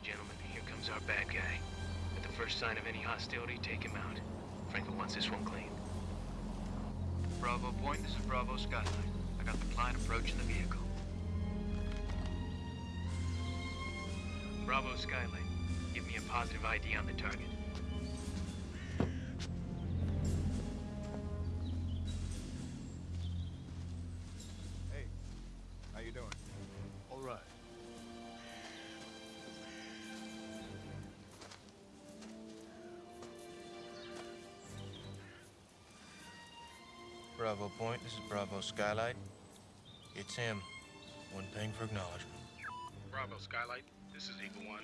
right, gentlemen. Here comes our bad guy. At the first sign of any hostility, take him out. Franklin wants this one clean. Bravo Point, this is Bravo Skyline. I got the client approaching the vehicle. Bravo Skyline. Give me a positive ID on the target. This is Bravo Skylight. It's him. One paying for acknowledgement. Bravo Skylight, this is Eagle One.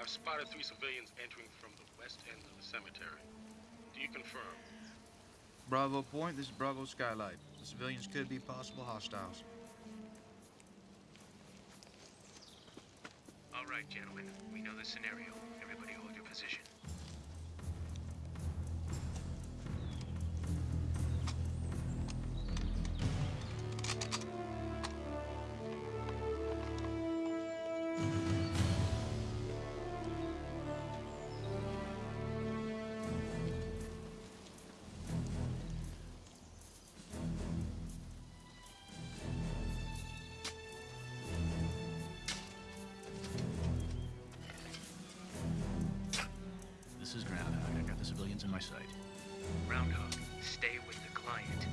I've spotted three civilians entering from the west end of the cemetery. Do you confirm? Bravo Point, this is Bravo Skylight. The civilians could be possible hostiles. All right, gentlemen. We know the scenario. Is Groundhog. I got the civilians in my sight. Groundhog, stay with the client.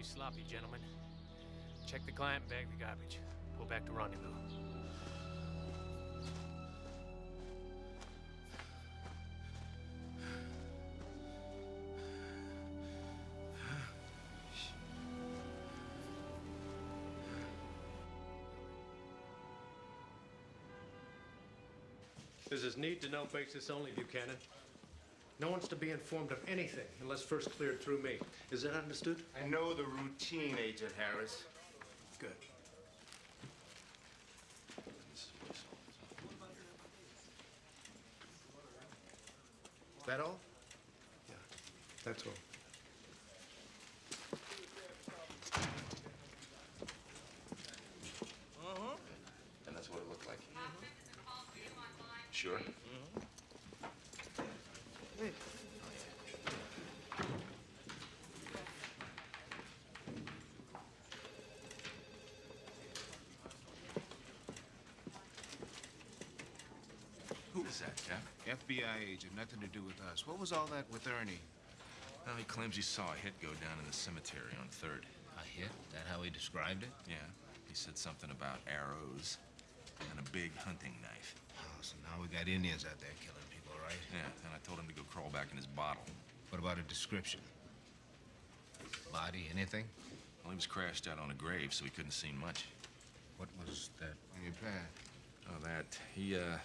Too sloppy, gentlemen. Check the client bag the garbage. Pull back to rendezvous. This is need to know basis only, Buchanan. No one's to be informed of anything unless first cleared through me. Is that understood? I know the routine, Agent Harris. Good. Is that all? Yeah, that's all. And that's what it looked like. Sure. Who was that, Jeff? FBI agent, nothing to do with us. What was all that with Ernie? Well, he claims he saw a hit go down in the cemetery on 3rd. A hit? That how he described it? Yeah, he said something about arrows and a big hunting knife. Oh, so now we got Indians out there killing people, right? Yeah, and I told him to go crawl back in his bottle. What about a description? Body, anything? Well, he was crashed out on a grave, so he couldn't see much. What was that on your pad? Oh, that. He, uh,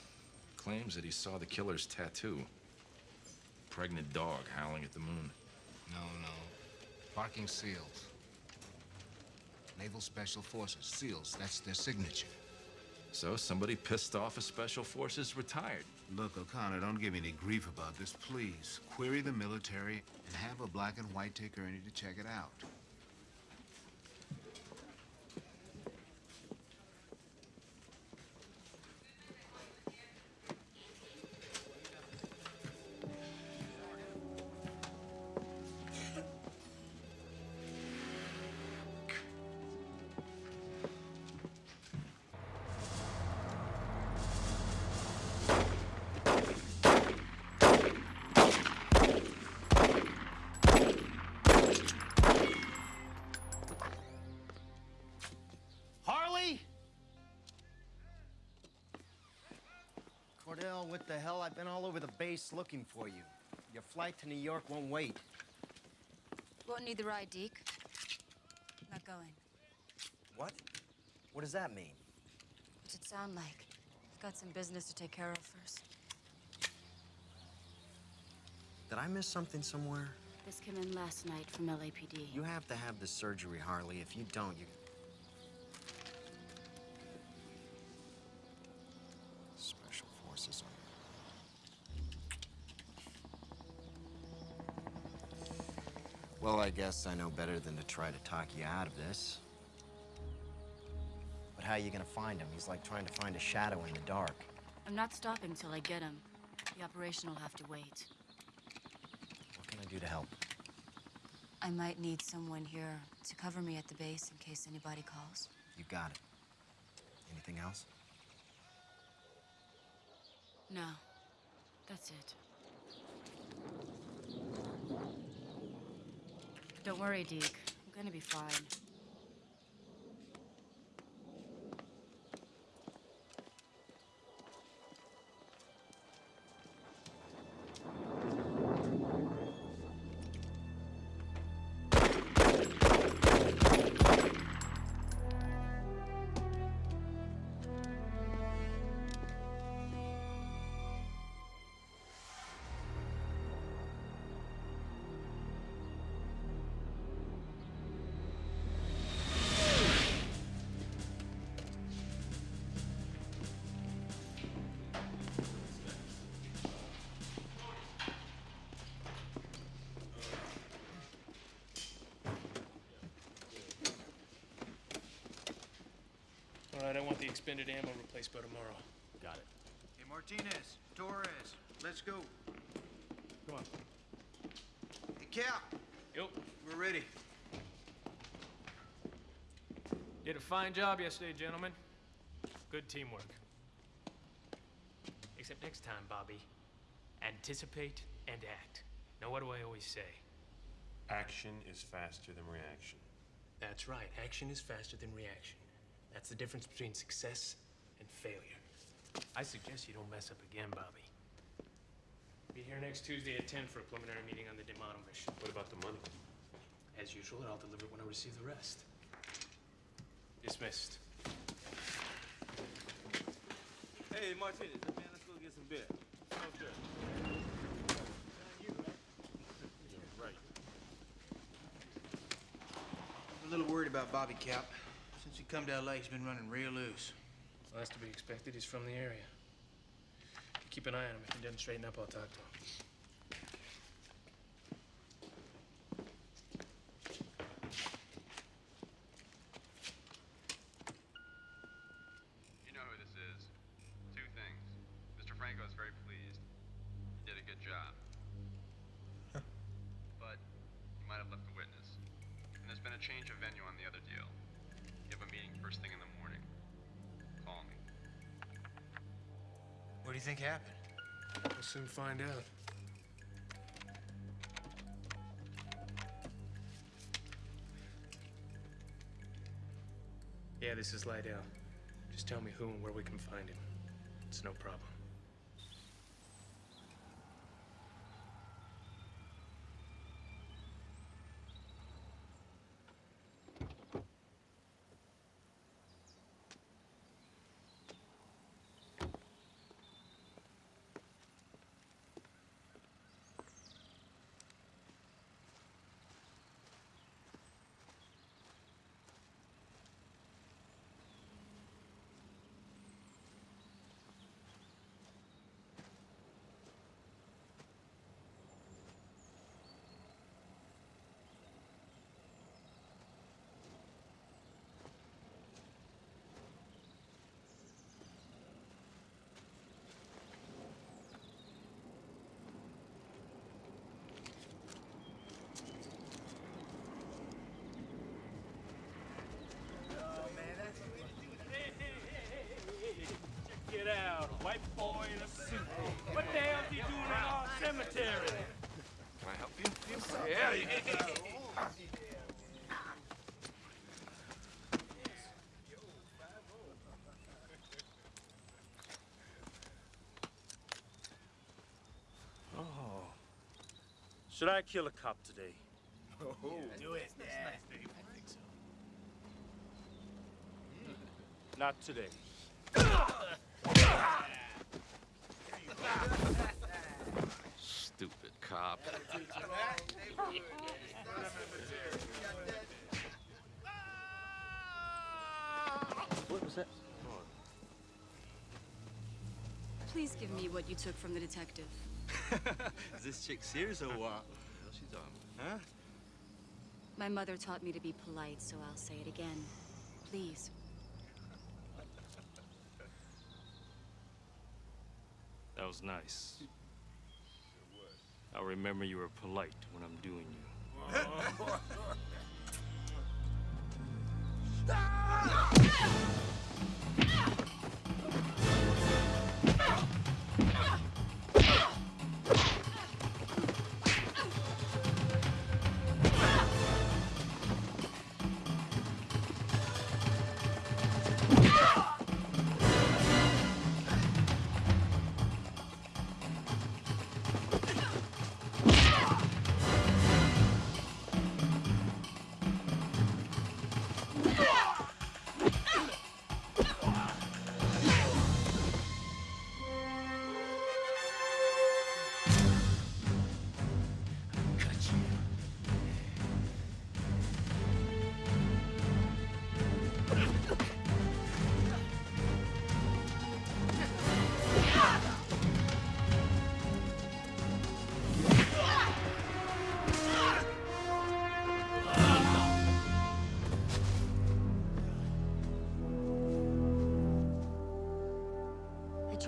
claims that he saw the killer's tattoo. Pregnant dog howling at the moon. No, no. Parking SEALs. Naval Special Forces. SEALs, that's their signature. So somebody pissed off a special forces retired. Look, O'Connor, don't give me any grief about this, please. Query the military and have a black and white take Ernie to check it out. All over the base looking for you. Your flight to New York won't wait. Won't need the ride, Deke. Not going. What? What does that mean? What's it sound like? I've got some business to take care of first. Did I miss something somewhere? This came in last night from LAPD. You have to have the surgery, Harley. If you don't, you... I guess I know better than to try to talk you out of this. But how are you gonna find him? He's like trying to find a shadow in the dark. I'm not stopping till I get him. The operation will have to wait. What can I do to help? I might need someone here to cover me at the base in case anybody calls. You got it. Anything else? No. That's it. Don't worry, Deke. I'm gonna be fine. Right, I want the expended ammo replaced by tomorrow. Got it. Hey, Martinez, Torres, let's go. Come on. Hey, Cap, Yep. we're ready. Did a fine job yesterday, gentlemen. Good teamwork. Except next time, Bobby. Anticipate and act. Now, what do I always say? Action is faster than reaction. That's right. Action is faster than reaction. That's the difference between success and failure. I suggest you don't mess up again, Bobby. Be here next Tuesday at 10 for a preliminary meeting on the D'Amato mission. What about the money? As usual, I'll deliver it when I receive the rest. Dismissed. Hey, Martinez, man, let's go get some beer. Sounds good. Right. I'm a little worried about Bobby Cap. Come to LA, he's been running real loose. Well, that's to be expected. He's from the area. Keep an eye on him. If he doesn't straighten up, I'll talk to him. Think happened? We'll soon find out. Yeah, this is Lydell. Just tell me who and where we can find him. It's no problem. white boy in a suit. What the hell's he doing in our cemetery? Can I help you? Yeah. oh. Should I kill a cop today? Oh. Do it. Yeah. I think so. Not today. Cop. What was that? Please give me what you took from the detective. Is this chick serious or what? She's on. Huh? My mother taught me to be polite, so I'll say it again. Please. That was nice. I'll remember you were polite when I'm doing you. Ah!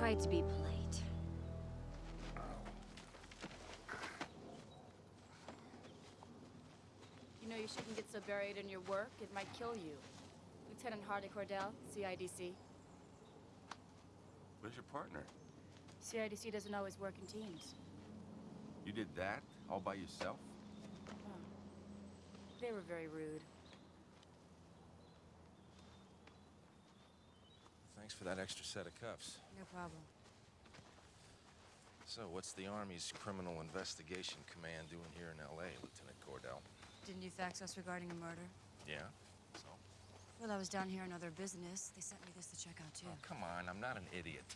Tried to be polite. You know you shouldn't get so buried in your work, it might kill you. Lieutenant Harley Cordell, CIDC. Where's your partner? CIDC doesn't always work in teams. You did that all by yourself? Oh. They were very rude. Thanks for that extra set of cuffs. No problem. So, what's the Army's Criminal Investigation Command doing here in L.A., Lieutenant Cordell? Didn't you fax us regarding a murder? Yeah? So? Well, I was down here on other business. They sent me this to check out, too. Oh, come on, I'm not an idiot.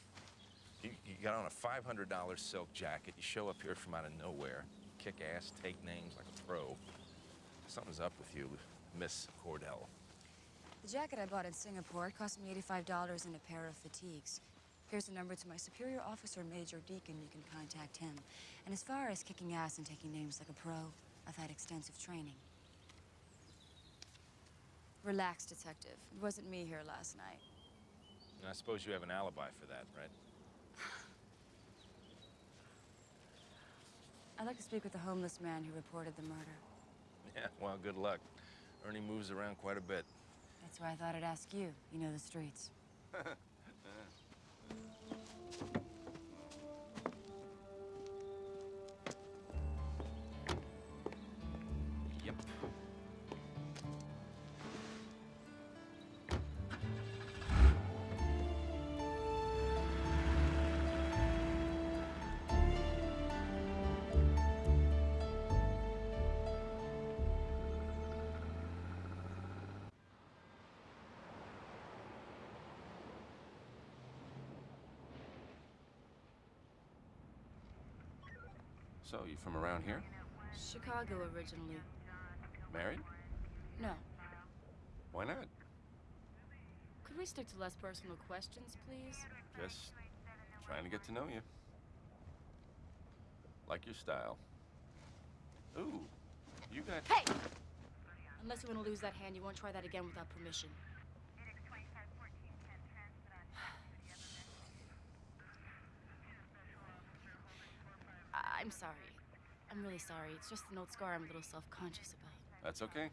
You, you got on a $500 silk jacket, you show up here from out of nowhere, kick ass, take names like a pro. Something's up with you, Miss Cordell. The jacket I bought in Singapore cost me $85 and a pair of fatigues. Here's a number to my superior officer, Major Deacon. You can contact him. And as far as kicking ass and taking names like a pro, I've had extensive training. Relax, detective. It wasn't me here last night. And I suppose you have an alibi for that, right? I'd like to speak with the homeless man who reported the murder. Yeah, well, good luck. Ernie moves around quite a bit. That's why I thought I'd ask you. You know the streets. So, you from around here? Chicago originally. Married? No. Why not? Could we stick to less personal questions, please? Just trying to get to know you. Like your style. Ooh, you got... Hey! Unless you want to lose that hand, you won't try that again without permission. I- I'm sorry. I'm really sorry. It's just an old scar I'm a little self-conscious about. That's okay.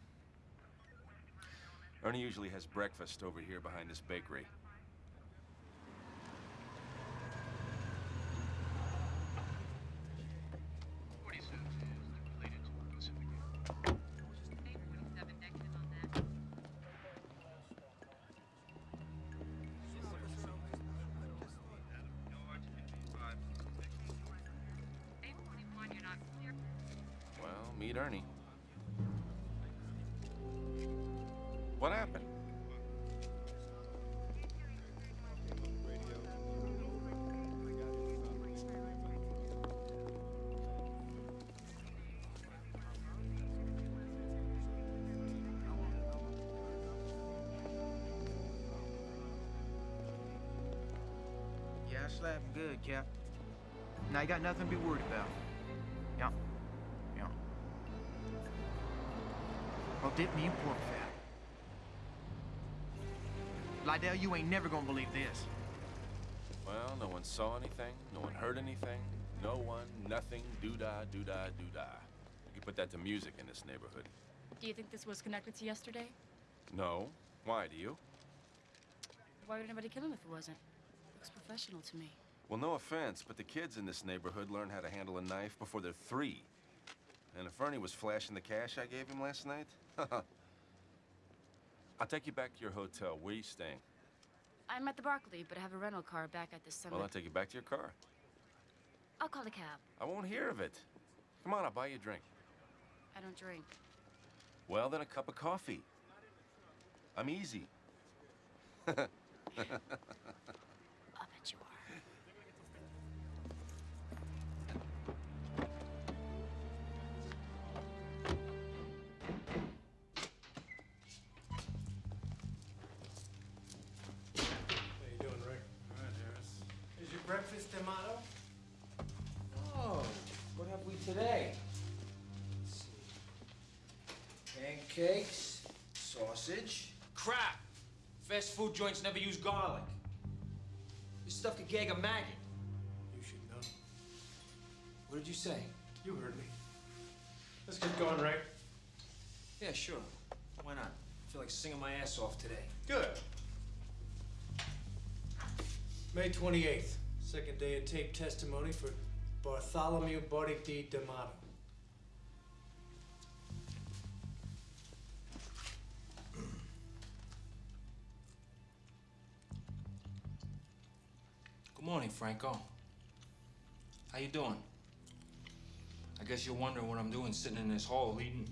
Ernie usually has breakfast over here behind this bakery. I slapped him good, Cap. Now you got nothing to be worried about. Yeah. Yeah. Oh, dip me in pork fat. Lydell, you ain't never gonna believe this. Well, no one saw anything, no one heard anything, no one, nothing, doo-dah, doo-dah, doo-dah. You could put that to music in this neighborhood. Do you think this was connected to yesterday? No. Why, do you? Why would anybody kill him if it wasn't? Professional to me. Well, no offense, but the kids in this neighborhood learn how to handle a knife before they're three. And if Ernie was flashing the cash I gave him last night, I'll take you back to your hotel. Where are you staying? I'm at the Barclay, but I have a rental car back at the summit. Well, I'll take you back to your car. I'll call a cab. I won't hear of it. Come on, I'll buy you a drink. I don't drink. Well, then a cup of coffee. I'm easy. see. Pancakes, sausage. Crap! Fast food joints never use garlic. This stuff could gag a maggot. You should know. What did you say? You heard me. Let's get going, Rick. Yeah, sure. Why not? I feel like singing my ass off today. Good. May 28th, second day of tape testimony for Bartholomew Barty D. D'Amato. Morning, Franco. How you doing? I guess you're wondering what I'm doing sitting in this hole eating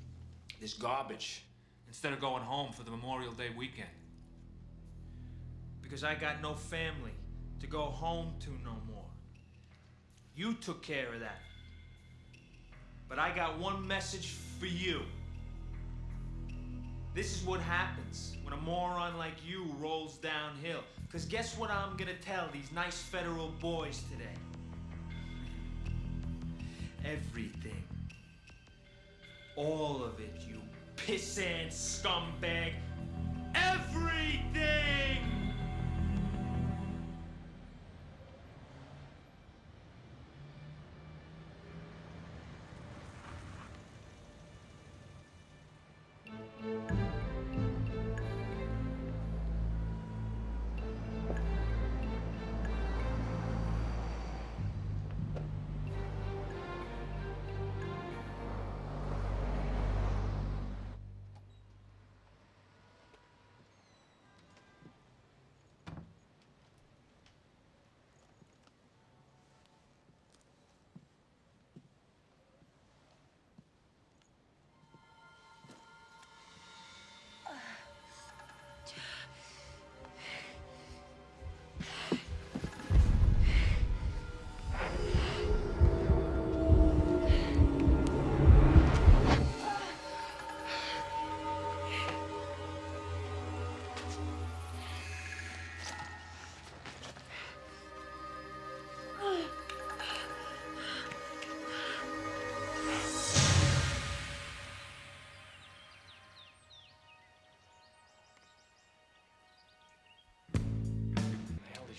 this garbage instead of going home for the Memorial Day weekend. Because I got no family to go home to no more. You took care of that. But I got one message for you. This is what happens when a moron like you rolls downhill. Because guess what I'm gonna tell these nice federal boys today? Everything. All of it, you pissant scumbag. Everything!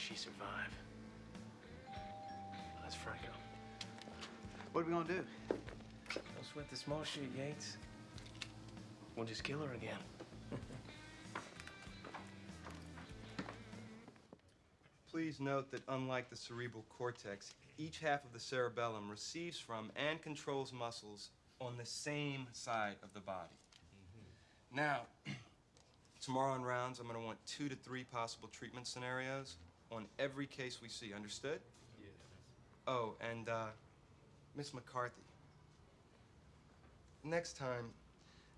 She survive? That's Franco. What are we gonna do? Don't sweat the small shit, Yates. We'll just kill her again. Please note that unlike the cerebral cortex, each half of the cerebellum receives from and controls muscles on the same side of the body. Mm-hmm. Now, tomorrow in rounds, I'm going to want two to three possible treatment scenarios on every case we see. Understood? Yes. Oh, and uh, Miss McCarthy. next time,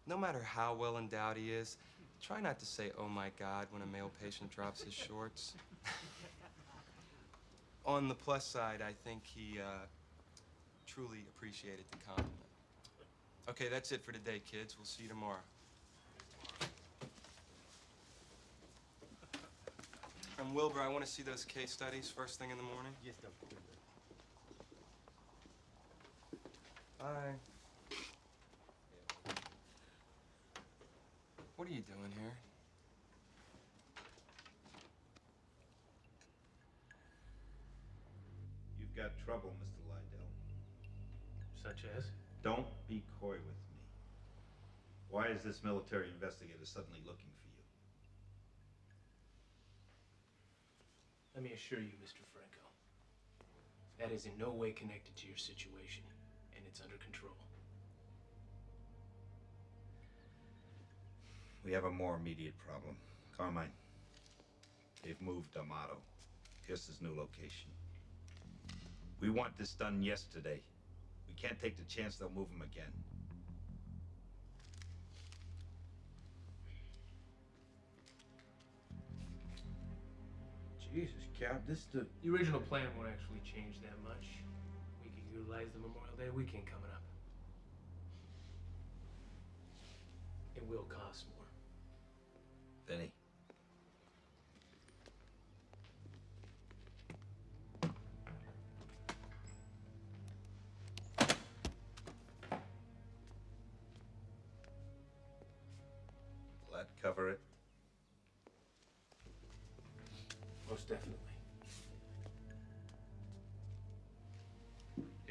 no matter how well endowed he is, try not to say, oh my God, when a male patient drops his shorts. On the plus side, I think he uh, truly appreciated the compliment. Okay, that's it for today, kids. We'll see you tomorrow. And Wilbur, I want to see those case studies first thing in the morning. Yes, doctor. Bye. What are you doing here? You've got trouble, Mr. Lydell. Such as? Don't be coy with me. Why is this military investigator suddenly looking for you? Let me assure you, Mr. Franco, that is in no way connected to your situation, and it's under control. We have a more immediate problem. Carmine, they've moved D'Amato. Here's his new location. We want this done yesterday. We can't take the chance they'll move him again. Jesus, Cap, this the... The original plan won't actually change that much. We can utilize the Memorial Day weekend coming up. It will cost more. Vinny.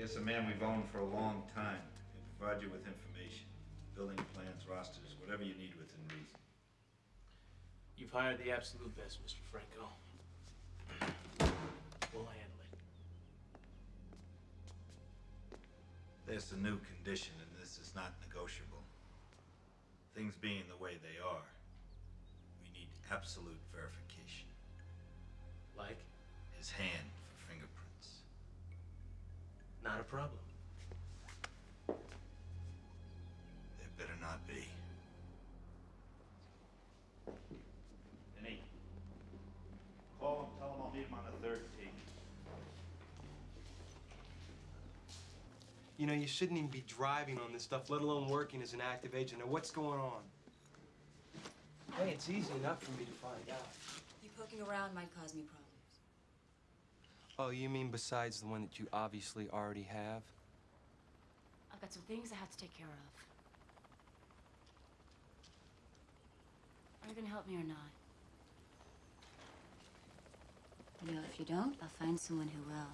Here's a man we've owned for a long time. He'll provide you with information. Building plans, rosters, whatever you need within reason. You've hired the absolute best, Mr. Franco. We'll handle it. There's a new condition, and this is not negotiable. Things being the way they are, we need absolute verification. Like? His hand. Not a problem. There better not be. Vinny, call him, tell him I'll meet him on the third tee. You know, you shouldn't even be driving on this stuff, let alone working as an active agent. Now, what's going on? Hey, it's easy enough for me to find out. You poking around might cause me problems. Oh, you mean besides the one that you obviously already have? I've got some things I have to take care of. Are you gonna help me or not? You know, if you don't, I'll find someone who will.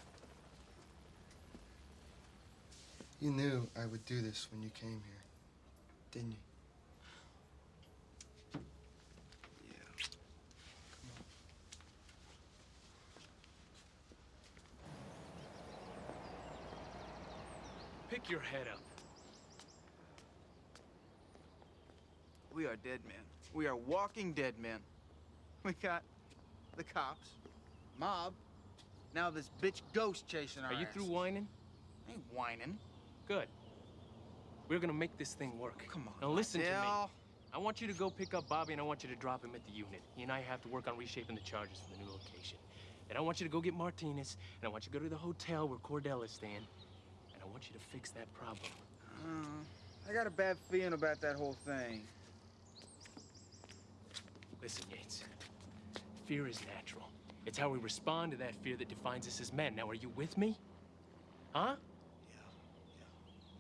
You knew I would do this when you came here, didn't you? Pick your head up. We are dead men. We are walking dead men. We got the cops, mob, now this bitch ghost chasing our Are you ass. through whining? I ain't whining. Good. We're gonna make this thing work. Come on, Now listen to me. I want you to go pick up Bobby and I want you to drop him at the unit. He and I have to work on reshaping the charges for the new location. And I want you to go get Martinez, and I want you to go to the hotel where Cordell is staying, I want you to fix that problem. Uh, I got a bad feeling about that whole thing. Listen, Yates. Fear is natural. It's how we respond to that fear that defines us as men. Now, are you with me? Huh? Yeah.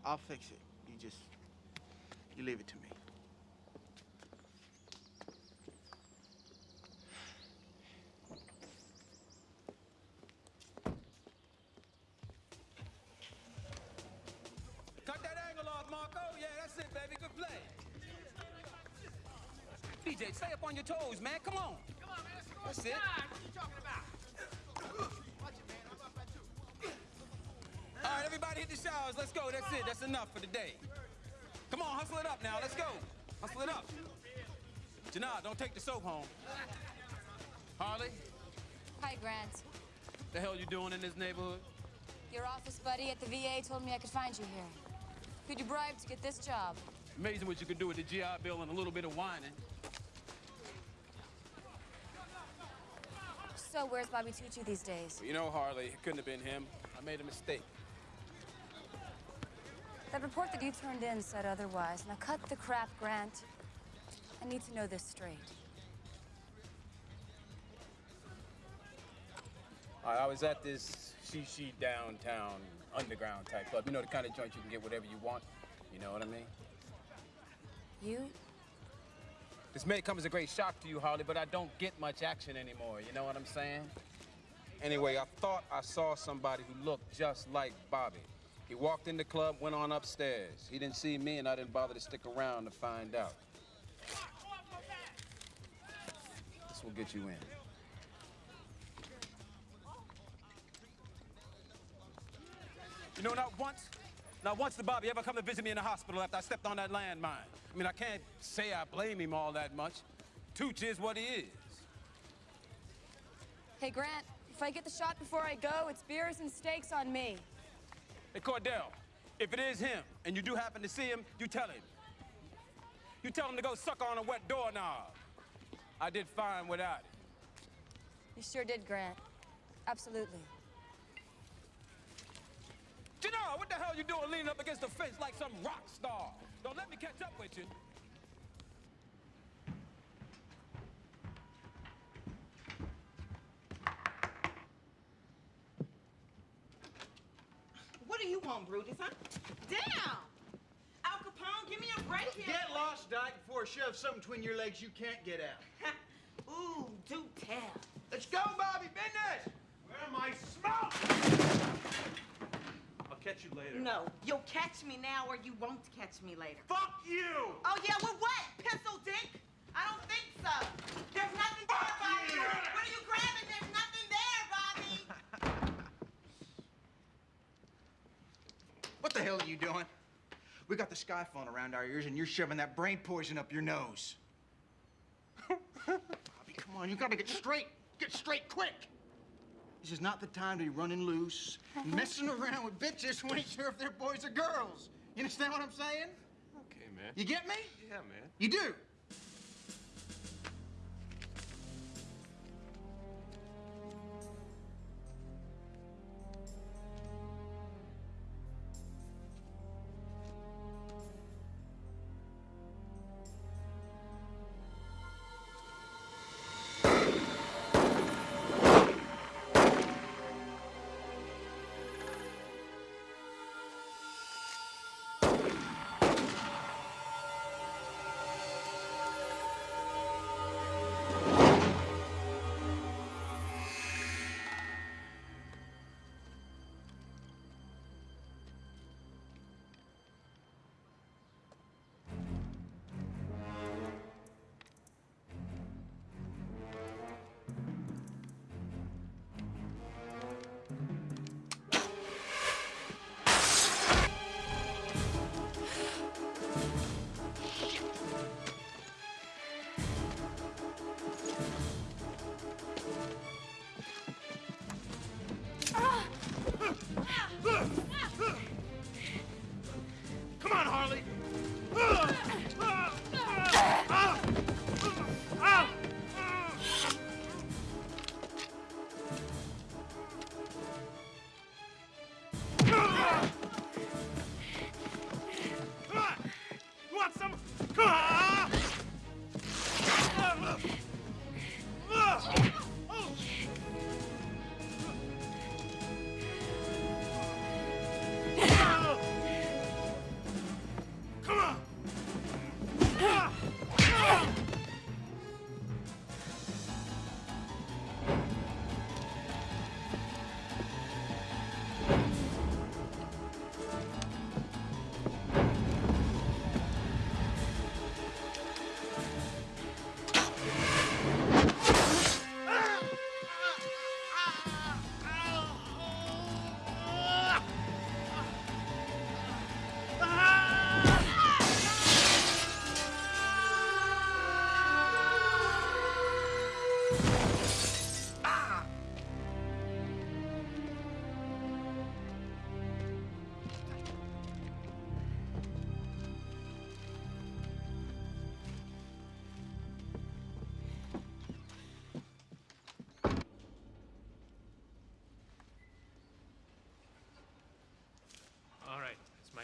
I'll fix it. You just, you leave it to me. Baby. Good play. DJ, stay up on your toes, man. Come on. Come on, man. That's it. What you talking about? Watch it, man. I'm up at two. All right, everybody hit the showers. Let's go. That's it. That's enough for the day. Come on, hustle it up now. Let's go. Hustle it up. Janah, don't take the soap home. Harley, Hi, Grant. the hell you doing in this neighborhood? Your office buddy at the VA told me I could find you here. Who'd you bribe to get this job? Amazing what you can do with the GI Bill and a little bit of whining. So where's Bobby Tucci these days? You know, Harley, it couldn't have been him. I made a mistake. That report that you turned in said otherwise. Now cut the crap, Grant. I need to know this straight. I I was at this she-she downtown underground type club. You know, the kind of joint you can get whatever you want. You know what I mean? You? This may come as a great shock to you, Harley, but I don't get much action anymore. You know what I'm saying? Anyway, I thought I saw somebody who looked just like Bobby. He walked in the club, went on upstairs. He didn't see me, and I didn't bother to stick around to find out. This will get you in. You know, not once, not once did Bobby ever come to visit me in the hospital after I stepped on that landmine. I mean, I can't say I blame him all that much. Tooch is what he is. Hey, Grant, if I get the shot before I go, it's beers and steaks on me. Hey, Cordell, if it is him, and you do happen to see him, you tell him. You tell him to go suck on a wet doorknob. I did fine without it. You sure did, Grant. Absolutely. Janelle, what the hell you doing leaning up against the fence like some rock star? Don't let me catch up with you. What do you want, Brutus, huh? Damn! Al Capone, give me a break here. Get lost, Dyke, before I shove something between your legs you can't get out. Ooh, do tell. Let's go, Bobby. Business! Where my smoke? Catch you later. No, you'll catch me now or you won't catch me later. Fuck you! Oh, yeah, well, what? Pistol dick? I don't think so. There's nothing there, Bobby. What are you grabbing? There's nothing there, Bobby. What the hell are you doing? We got the sky phone around our ears and you're shoving that brain poison up your nose. Bobby, come on, you gotta get straight. Get straight quick. This is not the time to be running loose, uh-huh. messing around with bitches who ain't sure if they're boys or girls. You understand what I'm saying? Okay, man. You get me? Yeah, man. You do.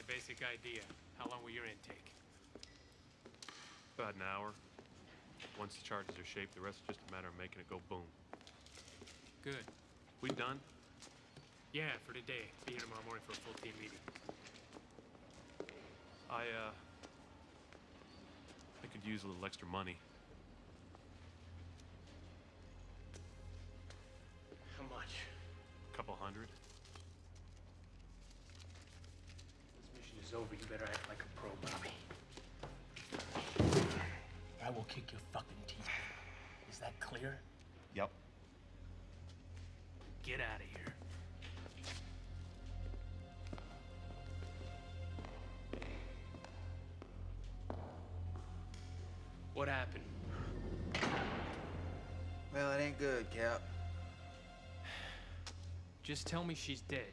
Basic idea. How long will your intake? About an hour. Once the charges are shaped, the rest is just a matter of making it go boom. Good. We done? Yeah, for today. Be here tomorrow morning for a full team meeting. I, uh... I could use a little extra money. Just tell me she's dead.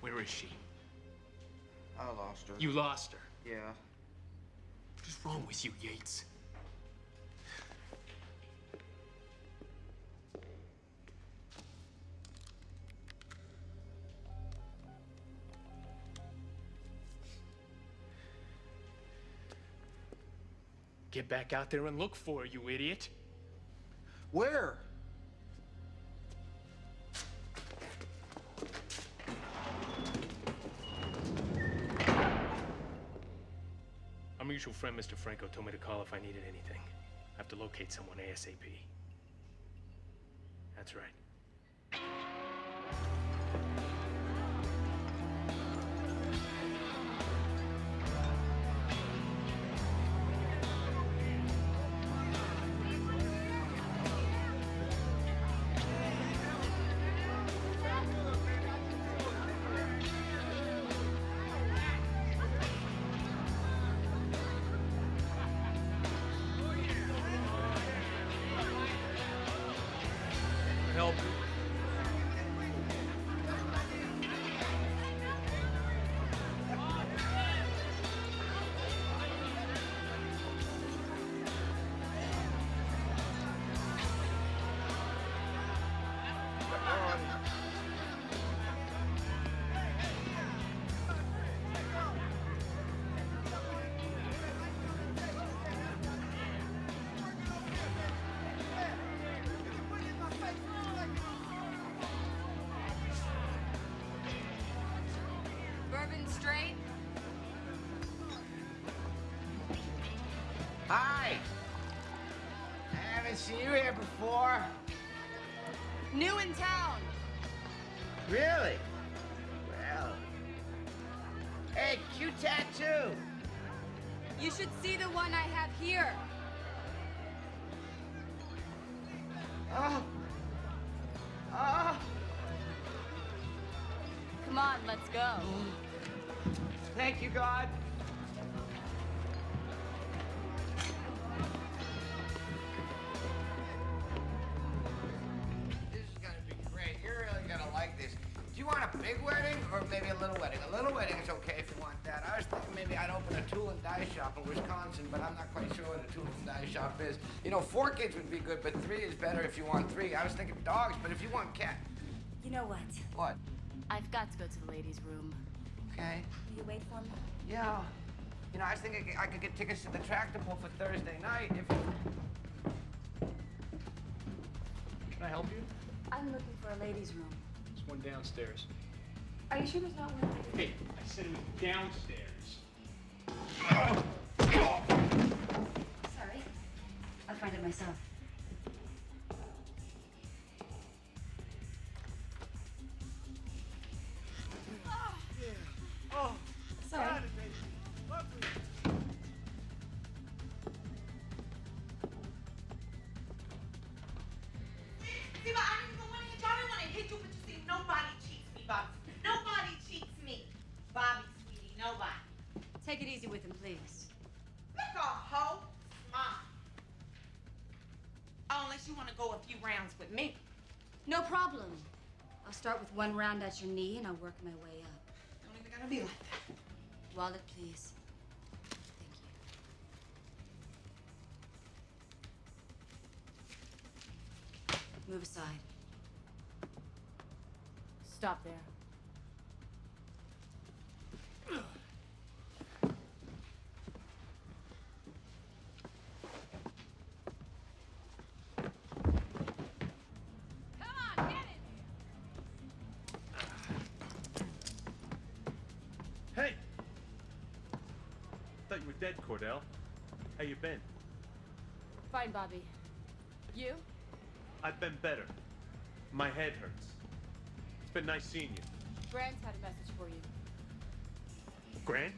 Where is she? I lost her. You lost her. Yeah. What's wrong with you, Yates? Get back out there and look for her, you idiot. Where? Mutual friend, Mr. Franco, told me to call if I needed anything. I have to locate someone ASAP. That's right. Maybe a little wedding? A little wedding is okay if you want that. I was thinking maybe I'd open a tool and die shop in Wisconsin, but I'm not quite sure what a tool and die shop is. You know, four kids would be good, but three is better if you want three. I was thinking dogs, but if you want cat. You know what? What? I've got to go to the ladies' room. Okay. Will you wait for me? Yeah. You know, I was thinking I could get tickets to the tractable for Thursday night if Can I help you? I'm looking for a ladies' room. There's one downstairs. Are you sure there's not one? Hey, I said it was downstairs. Sorry. I'll find it myself. Few rounds with me. No problem. I'll start with one round at your knee and I'll work my way up. Don't even gotta be like that. Wallet, please. Dead, Cordell. How you been? Fine, Bobby. You? I've been better. My head hurts. It's been nice seeing you. Grant's had a message for you. Grant?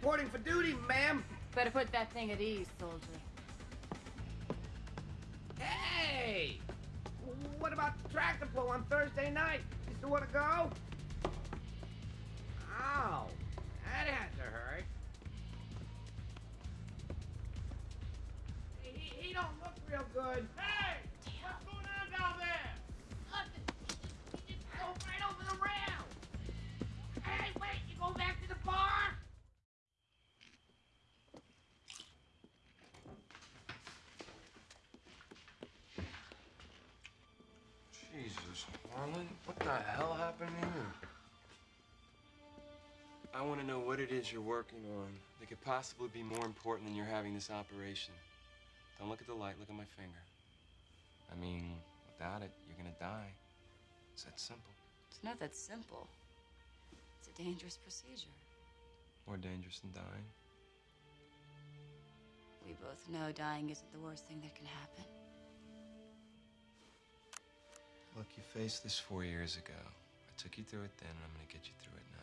Reporting for duty, ma'am. Better put that thing at ease, Jesus, Harlan, what the hell happened here? I want to know what it is you're working on that could possibly be more important than you're having this operation. Don't look at the light, look at my finger. I mean, without it, you're gonna die. It's that simple. It's not that simple. It's a dangerous procedure. More dangerous than dying. We both know dying isn't the worst thing that can happen. You faced this four years ago. I took you through it then, and I'm gonna get you through it now.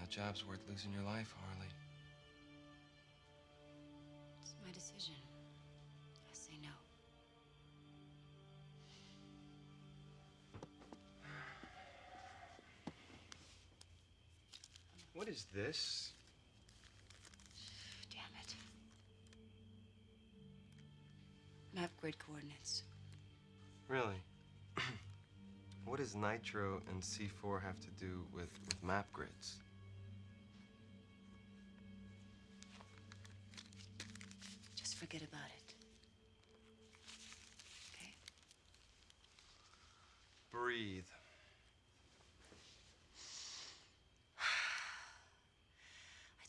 That job's worth losing your life, Harley. It's my decision. I say no. What is this? Damn it. Map grid coordinates. Really? what does Nitro and C4 have to do with, with map grids? Just forget about it. Okay? Breathe. I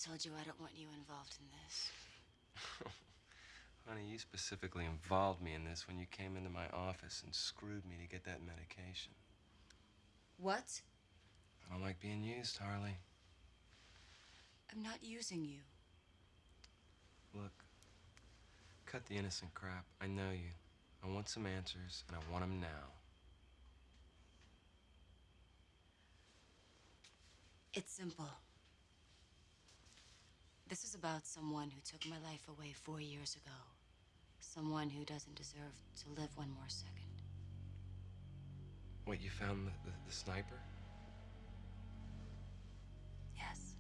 told you I don't want you involved in this. Honey, you specifically involved me in this when you came into my office and screwed me to get that medication. What? I don't like being used, Harley. I'm not using you. Look, cut the innocent crap. I know you. I want some answers, and I want them now. It's simple. This is about someone who took my life away four years ago. Someone who doesn't deserve to live one more second. What, you found the, the, the sniper? Yes.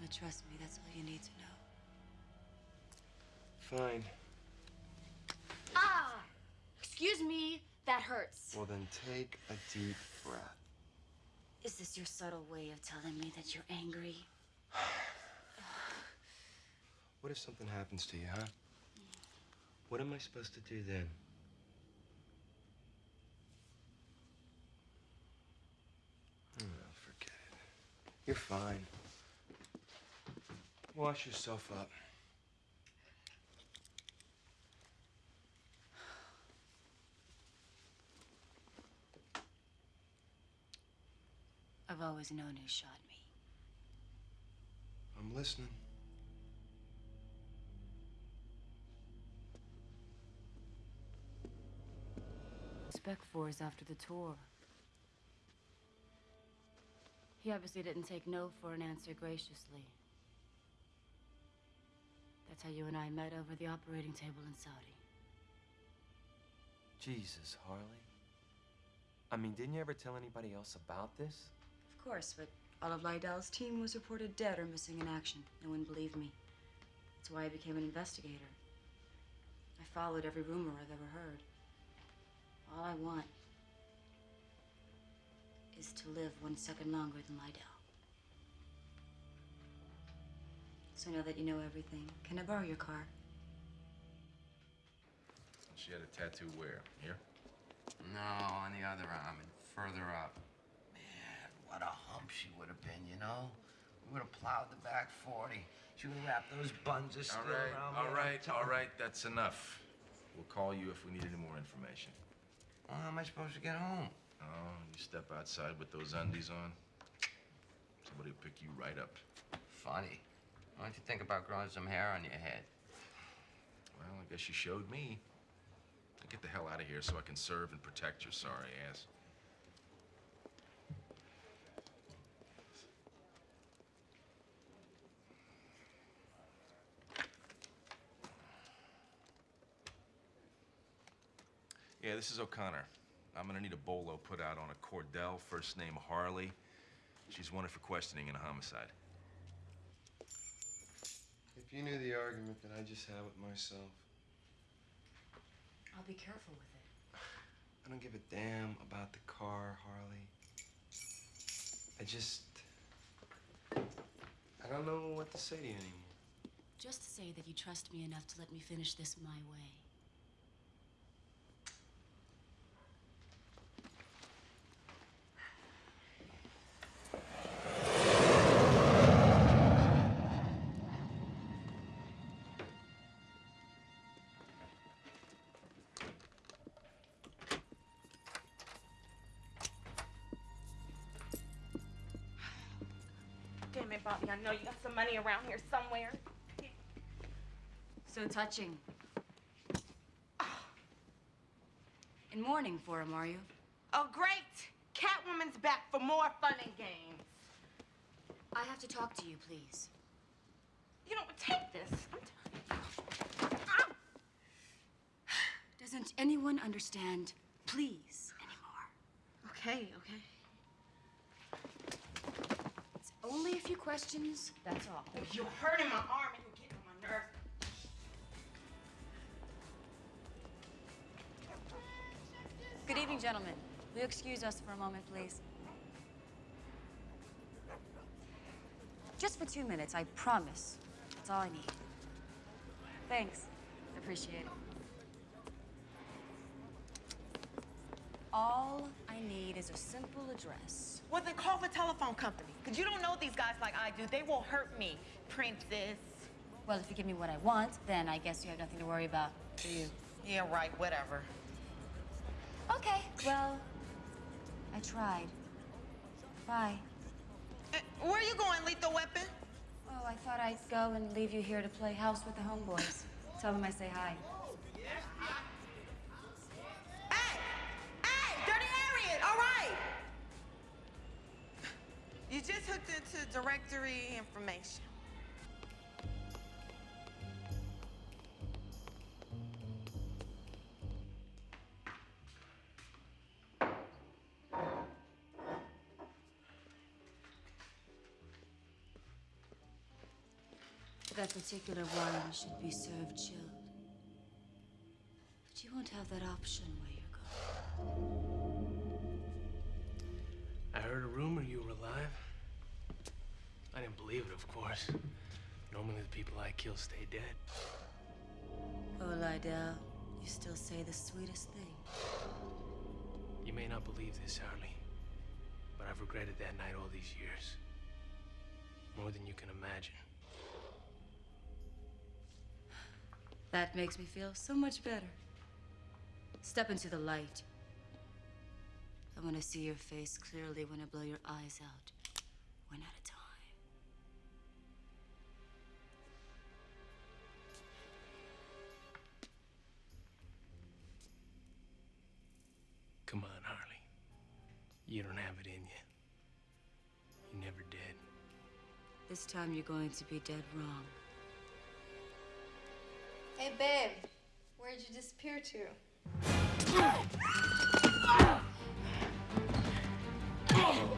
But trust me, that's all you need to know. Fine. Ah! Excuse me, that hurts. Well, then take a deep breath. Is this your subtle way of telling me that you're angry? What if something happens to you, huh? What am I supposed to do then? Oh, forget it. You're fine. Wash yourself up. I've always known who shot me. I'm listening. Spec Force after the tour. He obviously didn't take no for an answer graciously. That's how you and I met over the operating table in Saudi. Jesus, Harley. I mean, didn't you ever tell anybody else about this? Of course, but All of Lydell's team was reported dead or missing in action. No one believed me. That's why I became an investigator. I followed every rumor I've ever heard. All I want is to live one second longer than Lydell. So now that you know everything, can I borrow your car? She had a tattoo where? Here? No, on the other arm and further up. Man, what a hump she would have been, you know? We would have plowed the back 40. She would have wrapped those buns of steel All right, around all me. right, all right. That's enough. We'll call you if we need any more information. Well, how am I supposed to get home? Oh, you step outside with those undies on. Somebody will pick you right up. Funny. Why don't you think about growing some hair on your head? Well, I guess you showed me. Now Get the hell out of here so I can serve and protect your sorry ass. Yeah, this is O'Connor. I'm gonna need a bolo put out on a Cordell, first name Harley. She's wanted for questioning in a homicide. If you knew the argument that I just had with myself, I'll be careful with it. I don't give a damn about the car, Harley. I just. I don't know what to say to you anymore. Just say that you trust me enough to let me finish this my way. Around here somewhere. So touching. In mourning for him, are you? Oh, great. Catwoman's back for more fun and games. I have to talk to you, please. You know, take this. I'm Doesn't anyone understand please anymore? Okay, okay. It's only a few questions, that's all. Oh, you're hurting my arm and you're getting on my nerves. Good evening, gentlemen. Will you excuse us for a moment, please? Just for two minutes, I promise. That's all I need. Thanks. Appreciate it. All I need is a simple address. Well, then call the telephone company. Because you don't know these guys like I do. They will hurt me, princess. Well, if you give me what I want, then I guess you have nothing to worry about, do you? Yeah, right, whatever. Okay, well, I tried. Bye. Uh, where are you going, Lethal Weapon? Oh, I thought I'd go and leave you here to play house with the homeboys. Tell them I say hi. Directory information. That particular wine should be served chilled. But you won't have that option where you're going. I heard a rumor you were alive. I didn't believe it, of course. Normally the people I kill stay dead. Oh, Lydell, you still say the sweetest thing. You may not believe this, Harley, but I've regretted that night all these years. More than you can imagine. That makes me feel so much better. Step into the light. I want to see your face clearly when I blow your eyes out, one at a time. This time you're going to be dead wrong. Hey, babe. Where'd you disappear to?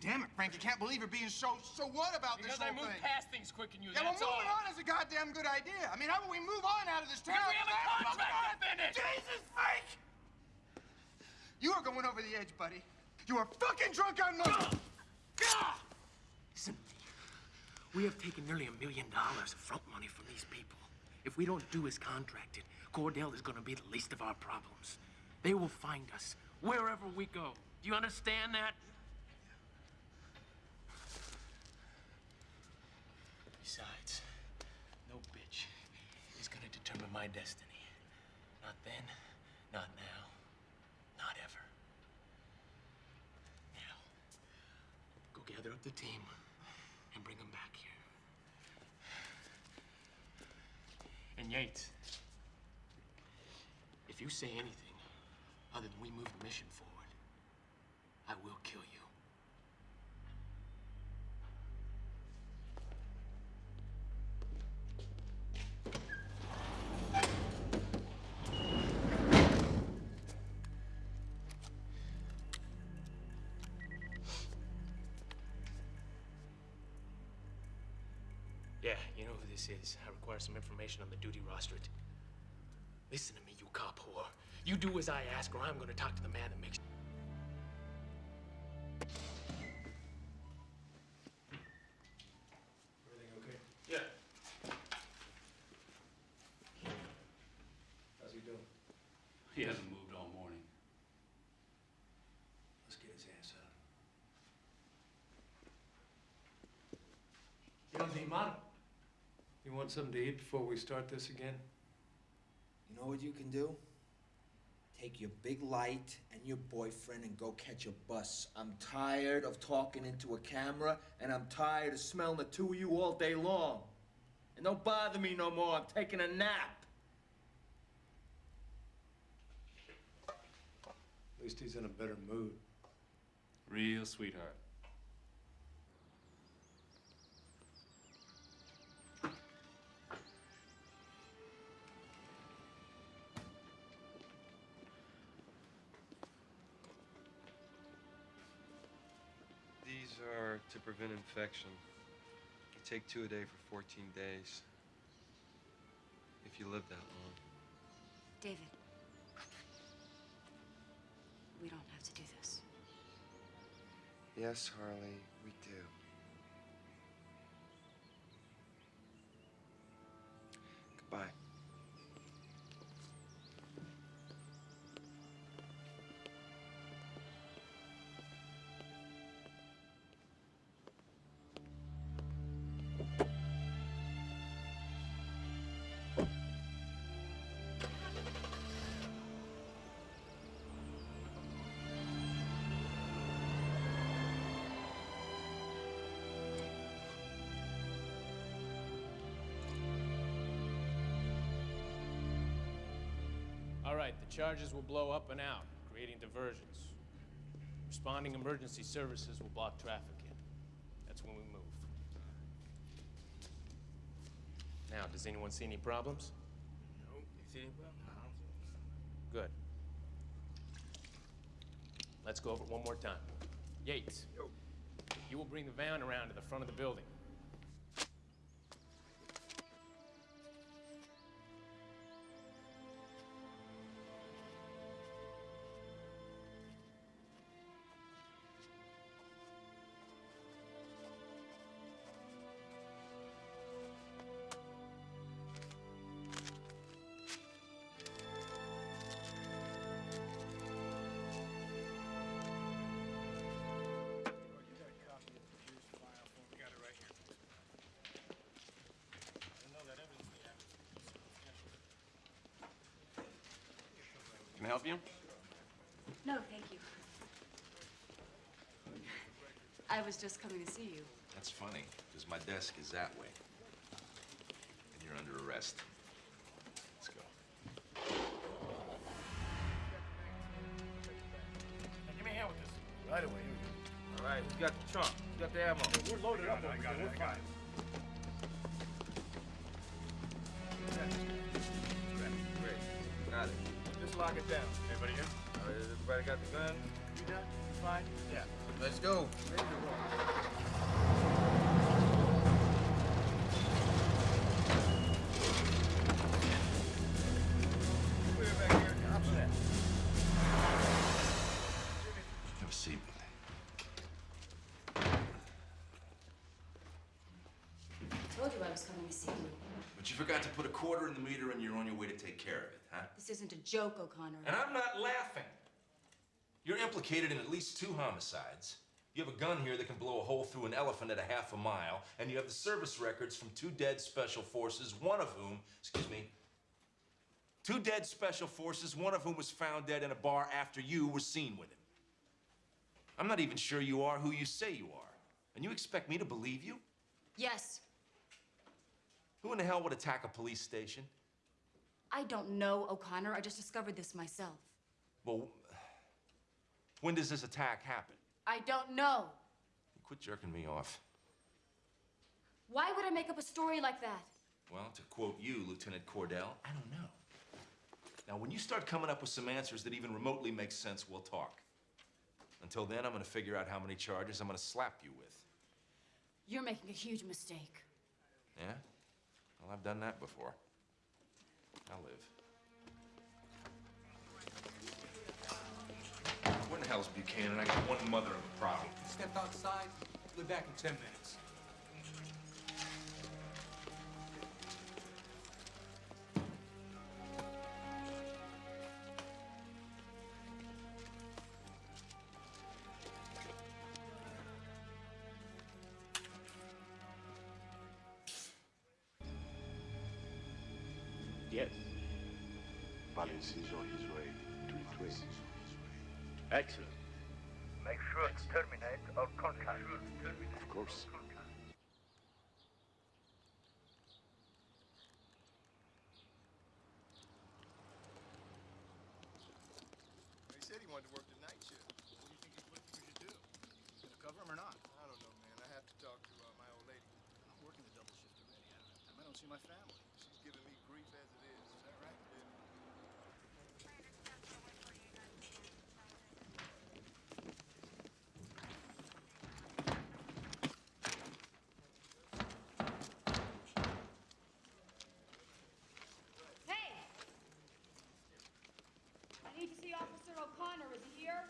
damn it, Frank, I can't believe you're being so, so what about Because this I whole move thing? past things quicker than you, yeah, well, that's moving all. on is a goddamn good idea. I mean, how about we move on out of this town? Because we have a contract to finish. Jesus, Frank! You are going over the edge, buddy. You are fucking drunk on money. Listen, we have taken nearly a million dollars of front money from these people. If we don't do as contracted, Cordell is going to be the least of our problems. They will find us wherever we go. Do you understand that? Besides, no bitch is going to determine my destiny. Not then, not now, not ever. Now, go gather up the team and bring them back here. And Yates, if you say anything other than we move the mission forward, I will kill you. I require some information on the duty roster. Listen to me, you cop whore. You do as I ask, or I'm gonna talk to the man that makes. Want something to eat before we start this again? You know what you can do? Take your big light and your boyfriend and go catch a bus. I'm tired of talking into a camera, and I'm tired of smelling the two of you all day long. And don't bother me no more. I'm taking a nap. At least he's in a better mood. Real sweetheart. These are to prevent infection. You take two a day for 14 days. If you live that long. David. We don't have to do this. Yes, Harley, we do. Right, the charges will blow up and out, creating diversions. Responding emergency services will block traffic in. That's when we move. Now, does anyone see any problems? No, you see any problem? Good. Let's go over it one more time. Yates, you will bring the van around to the front of the building. Can I help you? No, thank you. I was just coming to see you. That's funny, because my desk is that way. And you're under arrest. Let's go. Give me a hand with this. Right away. All right, we got the trunk. We got the ammo. We're loaded up over here. We're fine. Lock it down. Everybody here? All right, everybody got the gun? You done? fine? Yeah. Let's go. Quarter in the meter and you're on your way to take care of it, huh? This isn't a joke, O'Connor. And I'm not laughing. You're implicated in at least two homicides. You have a gun here that can blow a hole through an elephant at a half a mile, and you have the service records from two dead special forces, one of whom, excuse me, two dead special forces, one of whom was found dead in a bar after you were seen with him. I'm not even sure you are who you say you are. And you expect me to believe you? Yes, Who in the hell would attack a police station? I don't know, O'Connor. I just discovered this myself. Well, when does this attack happen? I don't know. Quit jerking me off. Why would I make up a story like that? Well, to quote you, Lieutenant Cordell, I don't know. Now, when you start coming up with some answers that even remotely make sense, we'll talk. Until then, I'm gonna figure out how many charges I'm gonna slap you with. You're making a huge mistake. Yeah? Well, I've done that before. I'll live. Where the hell's Buchanan? I got one mother of a problem. Step outside. Be back in 10 minutes. Valens is on his way to Lithuania. Excellent. Make sure to terminate our contact. Of course. He said he wanted to work the night shift. What do you think he's what we should do? Gonna cover him or not? I don't know, man. I have to talk to uh, my old lady. I'm working the double shift already. I don't have time. I don't see my family. She's giving me grief as it is. Is that right? Hey! I need to see Officer O'Connor. Is he here?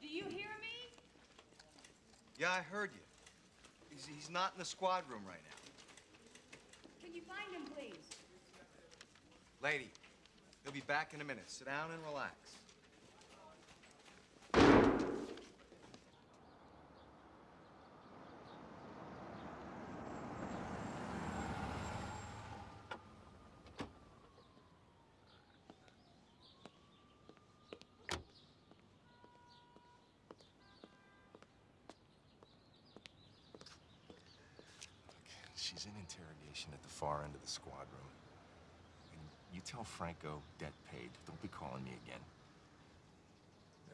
Do you hear me? Yeah, I heard you. He's, he's not in the squad room right now. Can you find him, please? Lady, he'll be back in a minute. Sit down and relax. She's in interrogation at the far end of the squad room. And you tell Franco debt paid. Don't be calling me again.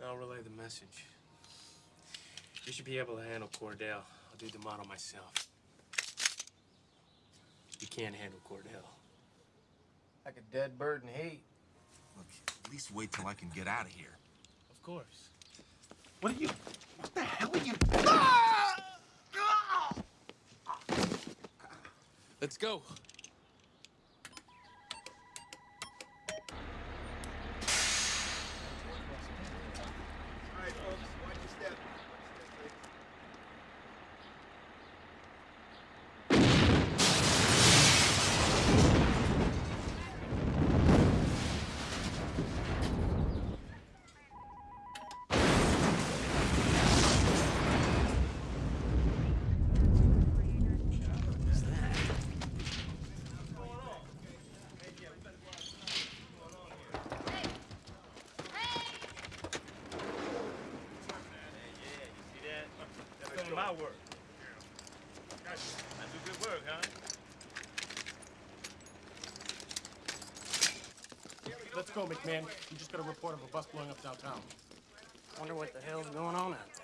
I'll relay the message. You should be able to handle Cordell. I'll do the model myself. You can't handle Cordell. Like a dead bird in heat. Look, at least wait till I can get out of here. Of course. What are you? What the hell are you? Ah! Let's go. All right, folks. Watch your step. Doing my work. I do good work, huh? Let's go, McMahon. We just got a report of a bus blowing up downtown. Wonder what the hell's going on out there.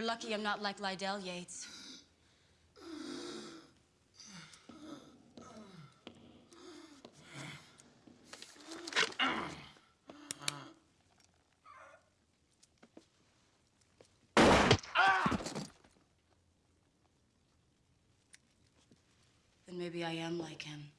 You're lucky I'm not like Lydell Yates. Then maybe I am like him.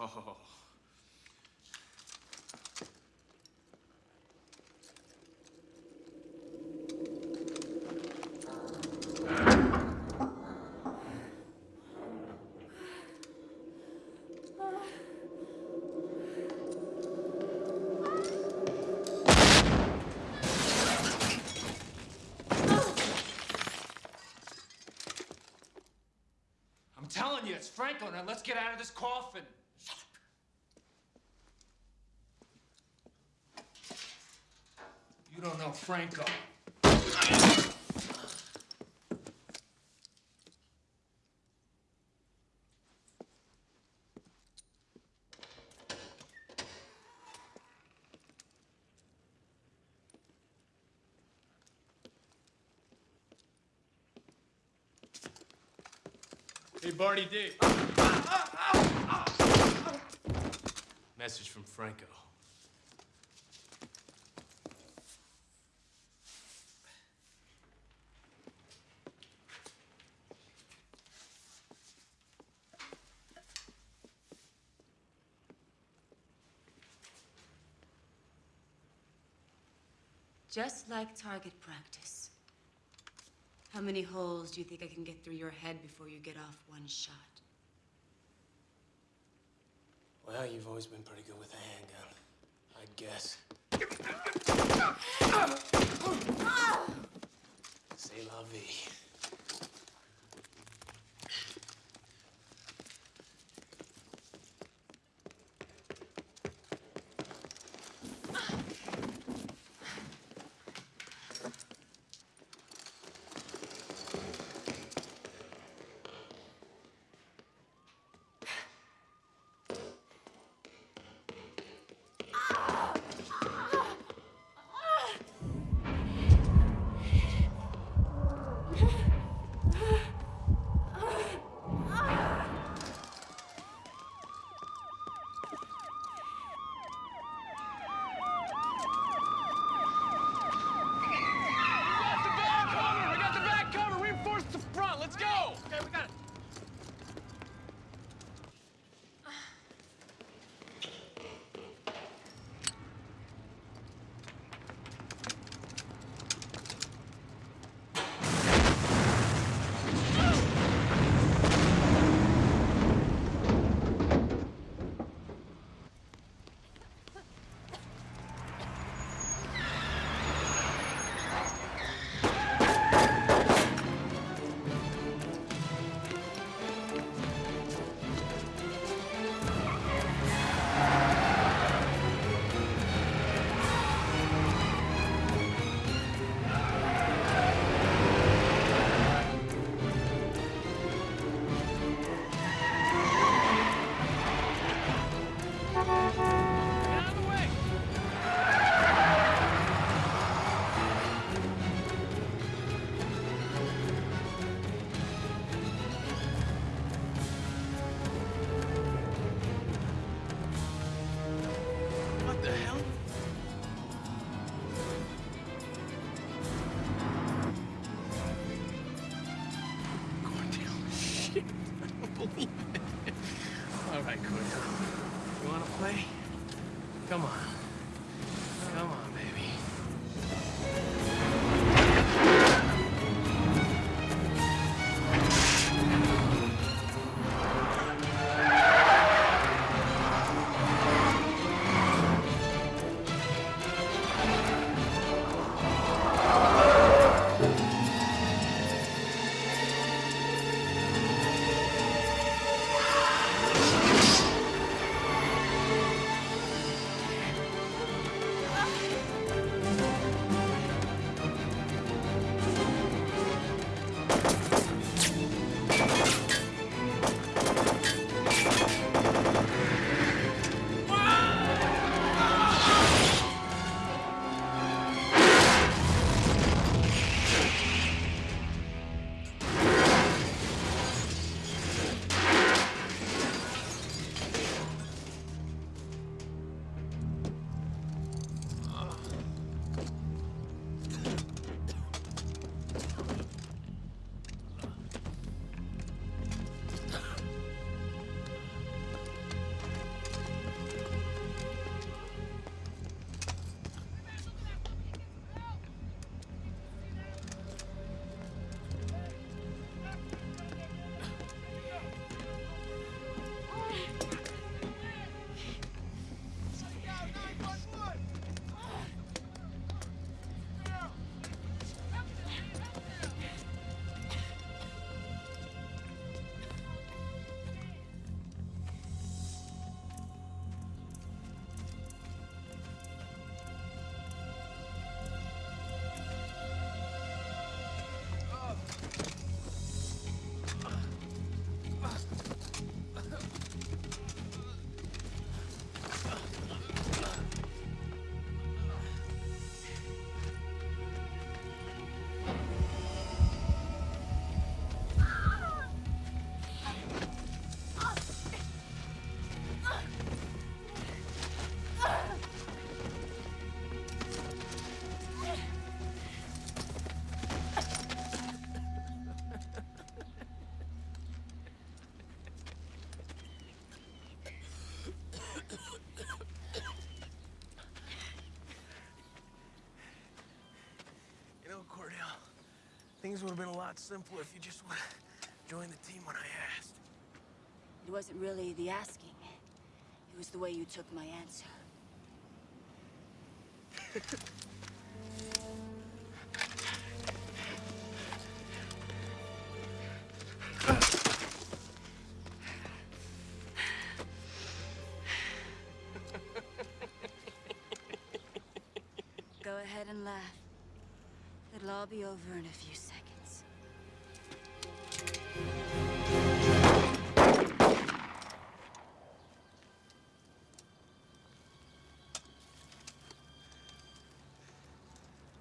Oh. I'm telling you, it's Franklin, and let's get out of this coffin. Franco. Hey, Barney D. Message from Franco. Just like target practice. How many holes do you think I can get through your head before you get off one shot? Well, you've always been pretty good with a handgun. I'd guess. C'est la vie. Things would have been a lot simpler if you just would have joined the team when I asked. It wasn't really the asking. It was the way you took my answer. Go ahead and laugh. It'll all be over in a few seconds.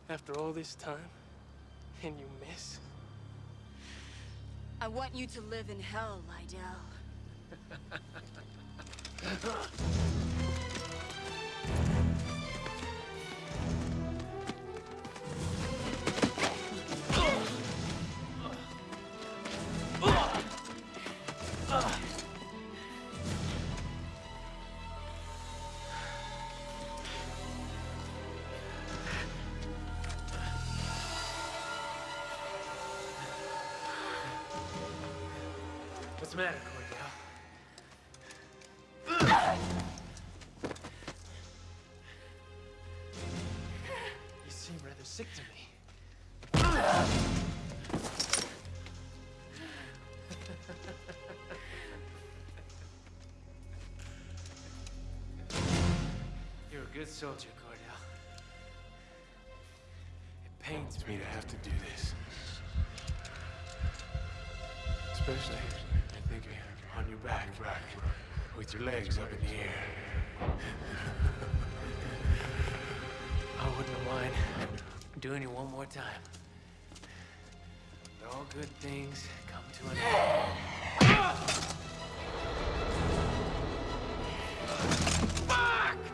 After all this time, and you miss? I want you to live in hell, Lydell. matter, Cordell? You seem rather sick to me. You're a good soldier, Cordell. It pains me to have to do this. Especially, I think on your back, with your legs up in the air. I wouldn't mind doing it one more time. But all good things come to an end. Fuck!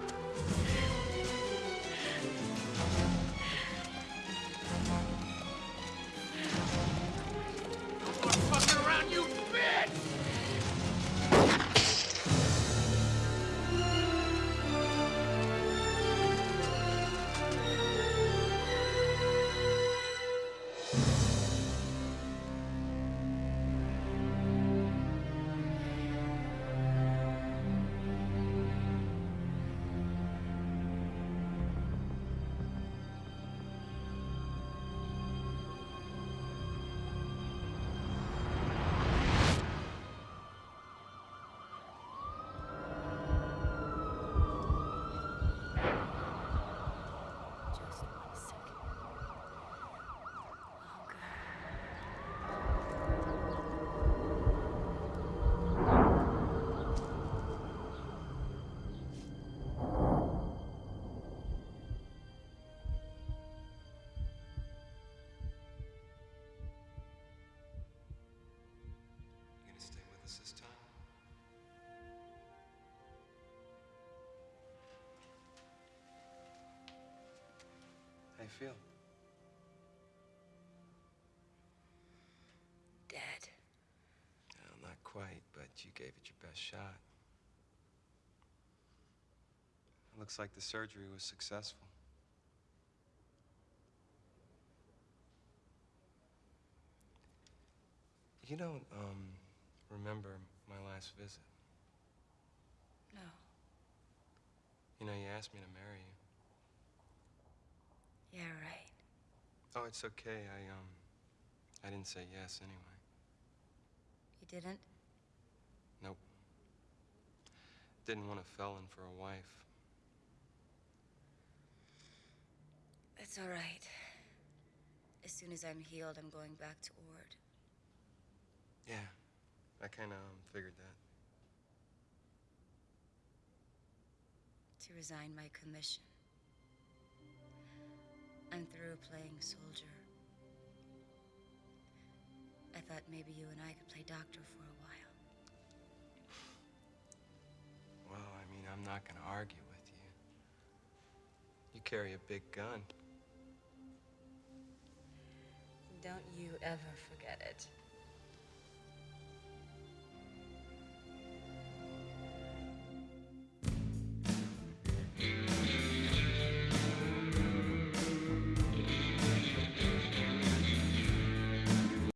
How you feel? Dead. Well, not quite, but you gave it your best shot. It looks like the surgery was successful. You don't, um, remember my last visit. No. You know, you asked me to marry you. Yeah, right. Oh, it's okay. I, um, I didn't say yes anyway. You didn't? Nope. Didn't want a felon for a wife. That's all right. As soon as I'm healed, I'm going back to Ord. Yeah, I kind of um, figured that. To resign my commission. I'm through playing soldier. I thought maybe you and I could play doctor for a while. Well, I mean, I'm not gonna argue with you. You carry a big gun. Don't you ever forget it.